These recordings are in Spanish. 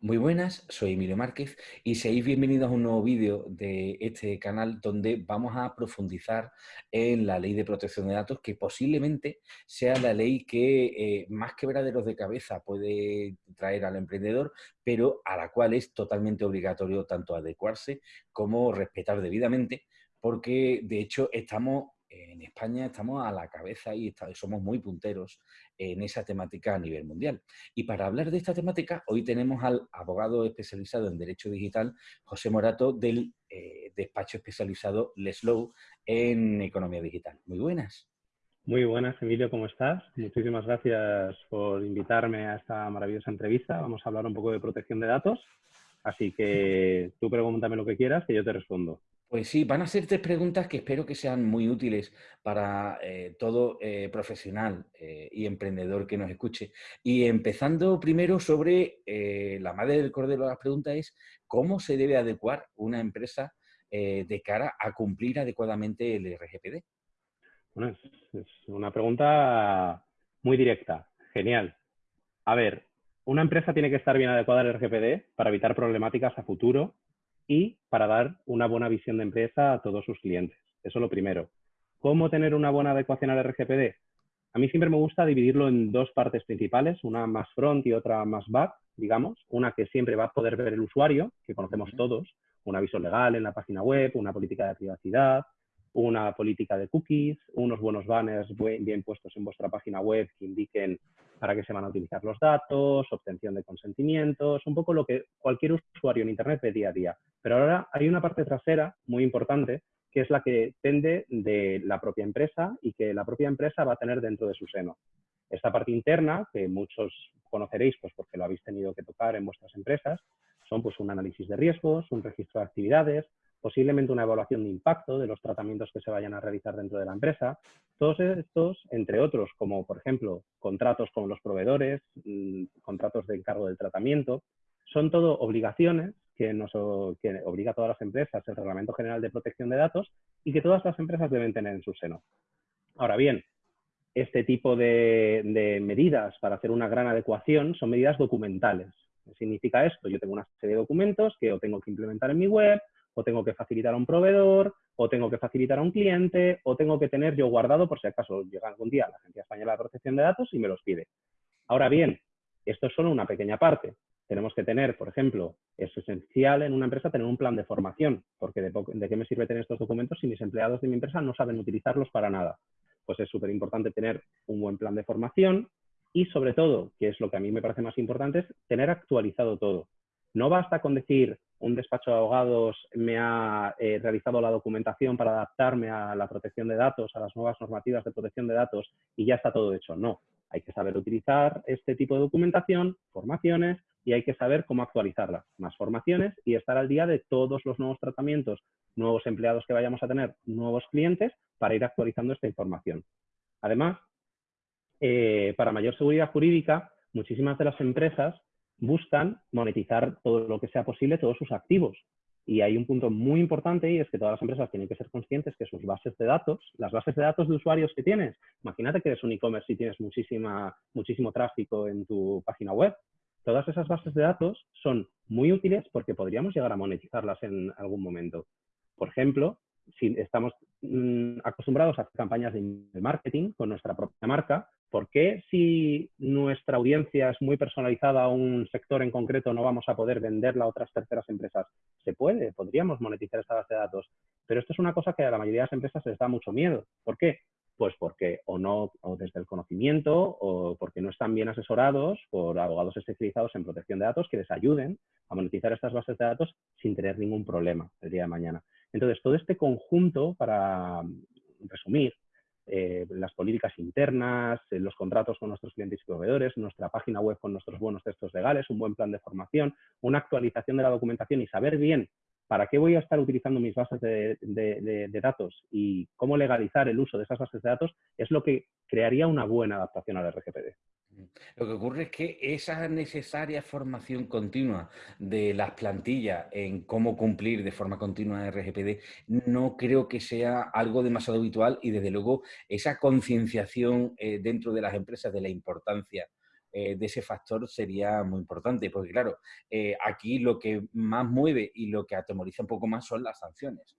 Muy buenas, soy Emilio Márquez y seáis bienvenidos a un nuevo vídeo de este canal donde vamos a profundizar en la ley de protección de datos que posiblemente sea la ley que eh, más quebraderos de cabeza puede traer al emprendedor, pero a la cual es totalmente obligatorio tanto adecuarse como respetar debidamente porque de hecho estamos en España estamos a la cabeza y somos muy punteros en esa temática a nivel mundial. Y para hablar de esta temática, hoy tenemos al abogado especializado en Derecho Digital, José Morato, del eh, despacho especializado Leslow en Economía Digital. Muy buenas. Muy buenas, Emilio, ¿cómo estás? Muchísimas gracias por invitarme a esta maravillosa entrevista. Vamos a hablar un poco de protección de datos. Así que tú pregúntame lo que quieras, que yo te respondo. Pues sí, van a ser tres preguntas que espero que sean muy útiles para eh, todo eh, profesional eh, y emprendedor que nos escuche. Y empezando primero sobre la madre del cordero de las preguntas es ¿cómo se debe adecuar una empresa de cara a cumplir adecuadamente el RGPD? Bueno, es una pregunta muy directa. Genial. A ver, una empresa tiene que estar bien adecuada al RGPD para evitar problemáticas a futuro y para dar una buena visión de empresa a todos sus clientes. Eso es lo primero. ¿Cómo tener una buena adecuación al RGPD? A mí siempre me gusta dividirlo en dos partes principales, una más front y otra más back, digamos. Una que siempre va a poder ver el usuario, que conocemos todos, un aviso legal en la página web, una política de privacidad, una política de cookies, unos buenos banners bien puestos en vuestra página web que indiquen para qué se van a utilizar los datos, obtención de consentimientos, un poco lo que cualquier usuario en Internet ve día a día. Pero ahora hay una parte trasera muy importante que es la que depende de la propia empresa y que la propia empresa va a tener dentro de su seno. Esta parte interna, que muchos conoceréis pues porque lo habéis tenido que tocar en vuestras empresas, son pues un análisis de riesgos, un registro de actividades, posiblemente una evaluación de impacto de los tratamientos que se vayan a realizar dentro de la empresa. Todos estos, entre otros, como por ejemplo contratos con los proveedores, mm, contratos de encargo del tratamiento, son todo obligaciones que, nos, que obliga a todas las empresas el Reglamento General de Protección de Datos y que todas las empresas deben tener en su seno. Ahora bien, este tipo de, de medidas para hacer una gran adecuación son medidas documentales. ¿Qué significa esto? Yo tengo una serie de documentos que o tengo que implementar en mi web o tengo que facilitar a un proveedor, o tengo que facilitar a un cliente, o tengo que tener yo guardado por si acaso llega algún día la Agencia Española de Protección de Datos y me los pide. Ahora bien, esto es solo una pequeña parte. Tenemos que tener, por ejemplo, es esencial en una empresa tener un plan de formación, porque de, de qué me sirve tener estos documentos si mis empleados de mi empresa no saben utilizarlos para nada. Pues es súper importante tener un buen plan de formación y, sobre todo, que es lo que a mí me parece más importante, es tener actualizado todo. No basta con decir un despacho de abogados me ha eh, realizado la documentación para adaptarme a la protección de datos, a las nuevas normativas de protección de datos y ya está todo hecho. No, hay que saber utilizar este tipo de documentación, formaciones y hay que saber cómo actualizarla. Más formaciones y estar al día de todos los nuevos tratamientos, nuevos empleados que vayamos a tener, nuevos clientes para ir actualizando esta información. Además, eh, para mayor seguridad jurídica, muchísimas de las empresas buscan monetizar todo lo que sea posible, todos sus activos. Y hay un punto muy importante y es que todas las empresas tienen que ser conscientes que sus bases de datos, las bases de datos de usuarios que tienes, imagínate que eres un e-commerce y tienes muchísima, muchísimo tráfico en tu página web, todas esas bases de datos son muy útiles porque podríamos llegar a monetizarlas en algún momento. Por ejemplo, si estamos mm, acostumbrados a hacer campañas de marketing con nuestra propia marca, ¿por qué si nuestra audiencia es muy personalizada a un sector en concreto no vamos a poder venderla a otras terceras empresas? Se puede, podríamos monetizar esta base de datos, pero esto es una cosa que a la mayoría de las empresas les da mucho miedo. ¿Por qué? Pues porque o no, o desde el conocimiento, o porque no están bien asesorados por abogados especializados en protección de datos que les ayuden a monetizar estas bases de datos sin tener ningún problema el día de mañana. Entonces, todo este conjunto, para resumir, eh, las políticas internas, eh, los contratos con nuestros clientes y proveedores, nuestra página web con nuestros buenos textos legales, un buen plan de formación, una actualización de la documentación y saber bien para qué voy a estar utilizando mis bases de, datos y cómo legalizar el uso de esas bases de datos es lo que crearía una buena adaptación al RGPD. Lo que ocurre es que esa necesaria formación continua de las plantillas en cómo cumplir de forma continua RGPD no creo que sea algo demasiado habitual y desde luego esa concienciación eh, dentro de las empresas de la importancia de ese factor sería muy importante, porque claro, aquí lo que más mueve y lo que atemoriza un poco más son las sanciones.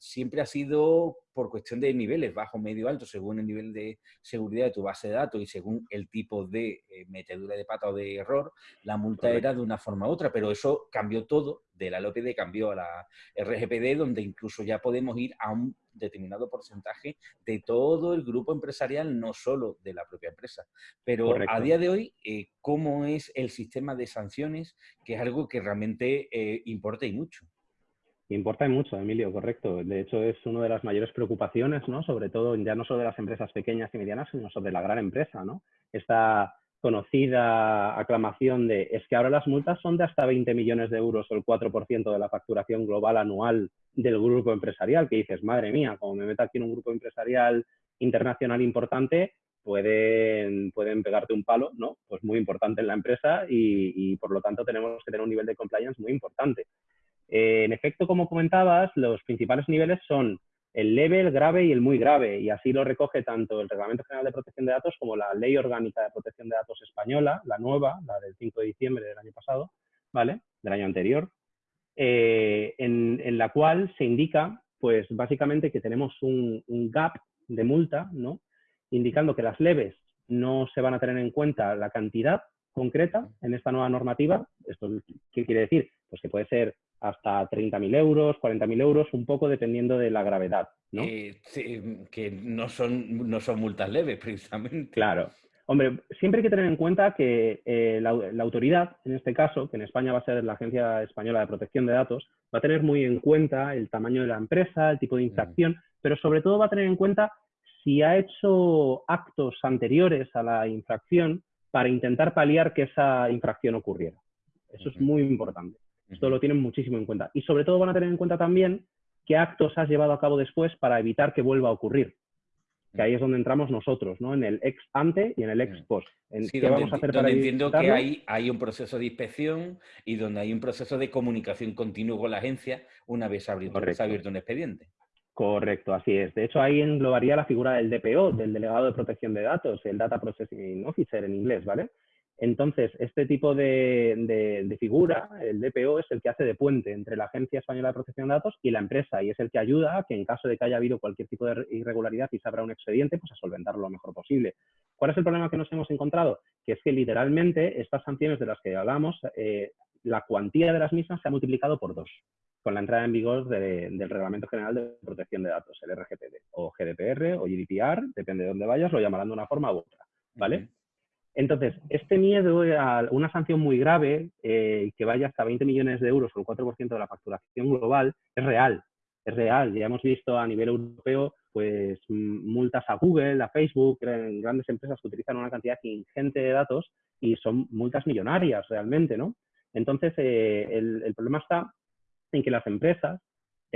Siempre ha sido por cuestión de niveles, bajo, medio, alto, según el nivel de seguridad de tu base de datos y según el tipo de eh, metedura de pata o de error, la multa era de una forma u otra, pero eso cambió todo, de la LOPD cambió a la RGPD, donde incluso ya podemos ir a un determinado porcentaje de todo el grupo empresarial, no solo de la propia empresa. Pero a día de hoy, eh, ¿cómo es el sistema de sanciones? Que es algo que realmente eh, importa y mucho. Importa mucho, Emilio, correcto. De hecho, es una de las mayores preocupaciones, ¿no? Sobre todo, ya no solo de las empresas pequeñas y medianas, sino sobre la gran empresa, ¿no? Esta conocida aclamación de es que ahora las multas son de hasta 20 millones de euros o el 4% de la facturación global anual del grupo empresarial, que dices, madre mía, como me meto aquí en un grupo empresarial internacional importante, pueden, pueden pegarte un palo, ¿no? Pues muy importante en la empresa y por lo tanto tenemos que tener un nivel de compliance muy importante. Eh, en efecto, como comentabas, los principales niveles son el leve, el grave y el muy grave, y así lo recoge tanto el Reglamento General de Protección de Datos como la Ley Orgánica de Protección de Datos Española, la nueva, la del 5 de diciembre del año pasado, ¿vale? Del año anterior, eh, en, la cual se indica, pues básicamente que tenemos un, un, gap de multa, ¿no? Indicando que las leves no se van a tener en cuenta la cantidad concreta en esta nueva normativa. ¿Esto qué quiere decir? Pues que puede ser hasta 30.000 euros, 40.000 euros, un poco dependiendo de la gravedad. ¿no? Eh, que no son, no son multas leves, precisamente. Claro. Hombre, siempre hay que tener en cuenta que eh, la, autoridad, en este caso, que en España va a ser la Agencia Española de Protección de Datos, va a tener muy en cuenta el tamaño de la empresa, el tipo de infracción, pero sobre todo va a tener en cuenta si ha hecho actos anteriores a la infracción para intentar paliar que esa infracción ocurriera. Eso es muy importante. Esto lo tienen muchísimo en cuenta. Y sobre todo van a tener en cuenta también qué actos has llevado a cabo después para evitar que vuelva a ocurrir. Que ahí es donde entramos nosotros, ¿no? En el ex ante y en el ex post. En qué vamos a hacer para entiendo que hay, hay un proceso de inspección y donde hay un proceso de comunicación continuo con la agencia una vez abierto, abierto un expediente. Correcto, así es. De hecho, ahí englobaría la figura del DPO, del Delegado de Protección de Datos, el Data Processing Officer en inglés, ¿vale? Entonces, este tipo de, figura, el DPO, es el que hace de puente entre la Agencia Española de Protección de Datos y la empresa y es el que ayuda a que en caso de que haya habido cualquier tipo de irregularidad y se abra un expediente, pues a solventarlo lo mejor posible. ¿Cuál es el problema que nos hemos encontrado? Que es que literalmente estas sanciones de las que hablamos, eh, la cuantía de las mismas se ha multiplicado por dos con la entrada en vigor del Reglamento General de Protección de Datos, el RGPD, o GDPR o GDPR, depende de dónde vayas, lo llamarán de una forma u otra, ¿vale? Entonces, este miedo a una sanción muy grave, eh, que vaya hasta 20 millones de euros o el 4% de la facturación global, es real. Es real. Ya hemos visto a nivel europeo pues multas a Google, a Facebook, grandes empresas que utilizan una cantidad ingente de datos y son multas millonarias realmente, ¿no? Entonces, eh, el, problema está en que las empresas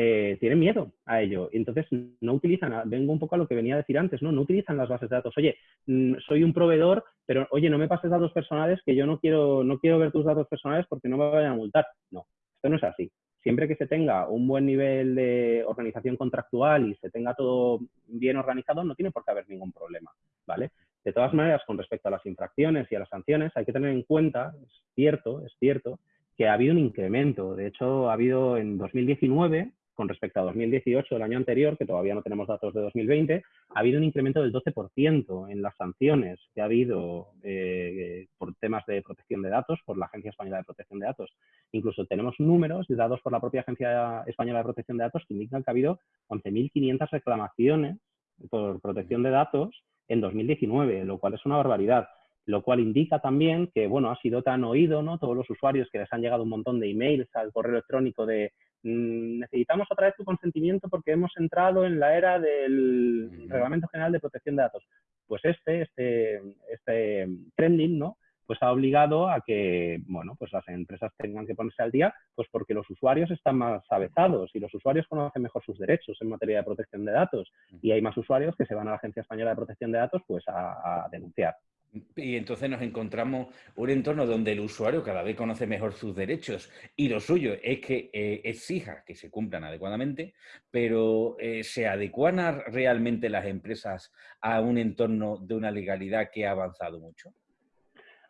eh, tienen miedo a ello. Entonces, no utilizan, vengo un poco a lo que venía a decir antes, ¿no? No utilizan las bases de datos. Oye, mm, soy un proveedor, pero oye, no me pases datos personales que yo no quiero, no quiero ver tus datos personales porque no me vayan a multar. No, esto no es así. Siempre que se tenga un buen nivel de organización contractual y se tenga todo bien organizado, no tiene por qué haber ningún problema, ¿vale? De todas maneras, con respecto a las infracciones y a las sanciones, hay que tener en cuenta, es cierto, es cierto, que ha habido un incremento. De hecho, ha habido en 2019 con respecto a 2018, el año anterior, que todavía no tenemos datos de 2020, ha habido un incremento del 12% en las sanciones que ha habido eh, por temas de protección de datos por la Agencia Española de Protección de Datos. Incluso tenemos números dados por la propia Agencia Española de Protección de Datos que indican que ha habido 11.500 reclamaciones por protección de datos en 2019, lo cual es una barbaridad lo cual indica también que, bueno, ha sido tan oído, ¿no? Todos los usuarios que les han llegado un montón de emails al correo electrónico de necesitamos otra vez tu consentimiento porque hemos entrado en la era del Reglamento General de Protección de Datos. Pues este, este, este trending, ¿no? Pues ha obligado a que, bueno, pues las empresas tengan que ponerse al día, pues porque los usuarios están más avezados y los usuarios conocen mejor sus derechos en materia de protección de datos y hay más usuarios que se van a la Agencia Española de Protección de Datos, pues a, denunciar. Y entonces nos encontramos un entorno donde el usuario cada vez conoce mejor sus derechos y lo suyo es que eh, exija que se cumplan adecuadamente, pero eh, ¿se adecuan realmente las empresas a un entorno de una legalidad que ha avanzado mucho?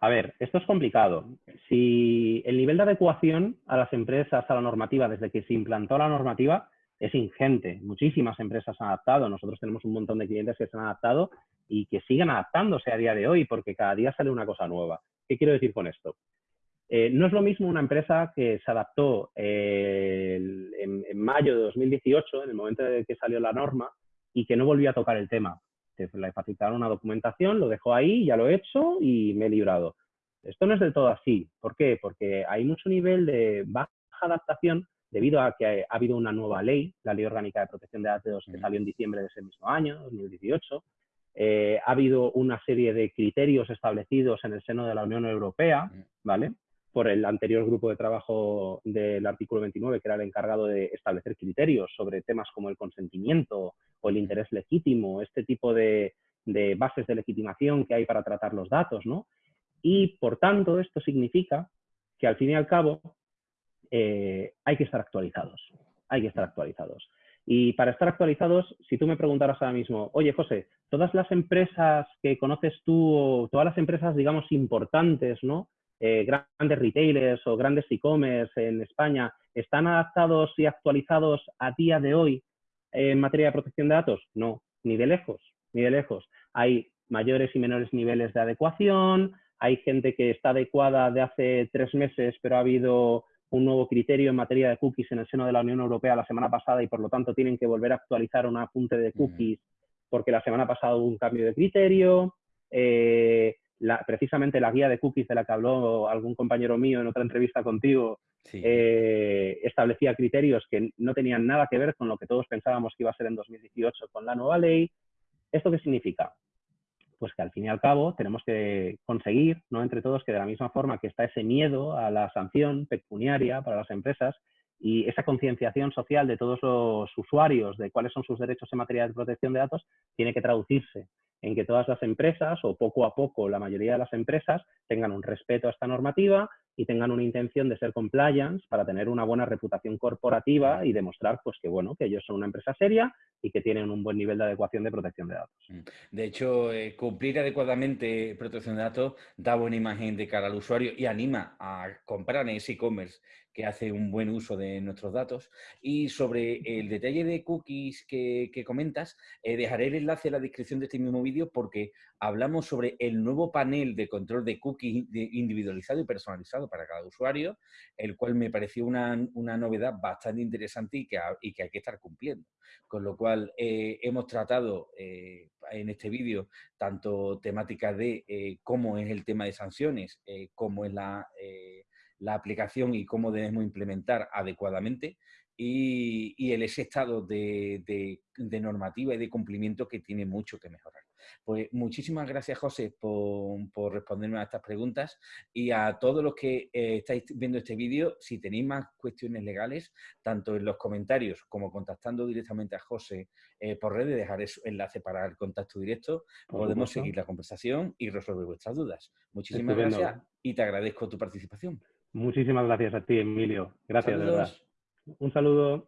A ver, esto es complicado. Si el nivel de adecuación a las empresas, a la normativa, desde que se implantó la normativa, es ingente. Muchísimas empresas han adaptado. Nosotros tenemos un montón de clientes que se han adaptado y que siguen adaptándose a día de hoy porque cada día sale una cosa nueva. ¿Qué quiero decir con esto? Eh, no es lo mismo una empresa que se adaptó eh, en, mayo de 2018, en el momento de que salió la norma, y que no volvió a tocar el tema. Le facilitaron una documentación, lo dejó ahí, ya lo he hecho y me he librado. Esto no es del todo así. ¿Por qué? Porque hay mucho nivel de baja adaptación debido a que ha habido una nueva ley, la Ley Orgánica de Protección de Datos, que salió en diciembre de ese mismo año, 2018. Eh, ha habido una serie de criterios establecidos en el seno de la Unión Europea, ¿vale? Por el anterior grupo de trabajo del artículo 29, que era el encargado de establecer criterios sobre temas como el consentimiento o el interés legítimo, este tipo de, de bases de legitimación que hay para tratar los datos, ¿no? Y, por tanto, esto significa que, al fin y al cabo, eh, hay que estar actualizados. Hay que estar actualizados. Y para estar actualizados, si tú me preguntaras ahora mismo, oye, José, todas las empresas que conoces tú, o todas las empresas, digamos, importantes, ¿no? Eh, grandes retailers o grandes e-commerce en España, ¿están adaptados y actualizados a día de hoy en materia de protección de datos? No, ni de lejos, ni de lejos. Hay mayores y menores niveles de adecuación, hay gente que está adecuada de hace tres meses, pero ha habido un nuevo criterio en materia de cookies en el seno de la Unión Europea la semana pasada y por lo tanto tienen que volver a actualizar un apunte de cookies porque la semana pasada hubo un cambio de criterio. Eh, precisamente la guía de cookies de la que habló algún compañero mío en otra entrevista contigo eh, establecía criterios que no tenían nada que ver con lo que todos pensábamos que iba a ser en 2018 con la nueva ley. ¿Esto qué significa? Pues que al fin y al cabo tenemos que conseguir, ¿no? entre todos, que de la misma forma que está ese miedo a la sanción pecuniaria para las empresas y esa concienciación social de todos los usuarios de cuáles son sus derechos en materia de protección de datos, tiene que traducirse en que todas las empresas, o poco a poco la mayoría de las empresas, tengan un respeto a esta normativa y tengan una intención de ser compliance para tener una buena reputación corporativa y demostrar pues, que, bueno, que ellos son una empresa seria y que tienen un buen nivel de adecuación de protección de datos. Mm. De hecho, eh, cumplir adecuadamente protección de datos da buena imagen de cara al usuario y anima a comprar en ese e-commerce que hace un buen uso de nuestros datos. Y sobre el detalle de cookies que, comentas, eh, dejaré el enlace en la descripción de este mismo vídeo porque hablamos sobre el nuevo panel de control de cookies individualizado y personalizado para cada usuario, el cual me pareció una, novedad bastante interesante y que, y que, hay que estar cumpliendo. Con lo cual, eh, hemos tratado eh, en este vídeo tanto temáticas de cómo es el tema de sanciones, cómo es la la aplicación y cómo debemos implementar adecuadamente y, el ese estado de, normativa y de cumplimiento que tiene mucho que mejorar. Pues muchísimas gracias, José, por, responderme a estas preguntas y a todos los que eh, estáis viendo este vídeo, si tenéis más cuestiones legales, tanto en los comentarios como contactando directamente a José eh, por redes, dejaré su enlace para el contacto directo, podemos seguir la conversación y resolver vuestras dudas. Muchísimas gracias y te agradezco tu participación. Muchísimas gracias a ti, Emilio. Gracias, de verdad. Un saludo.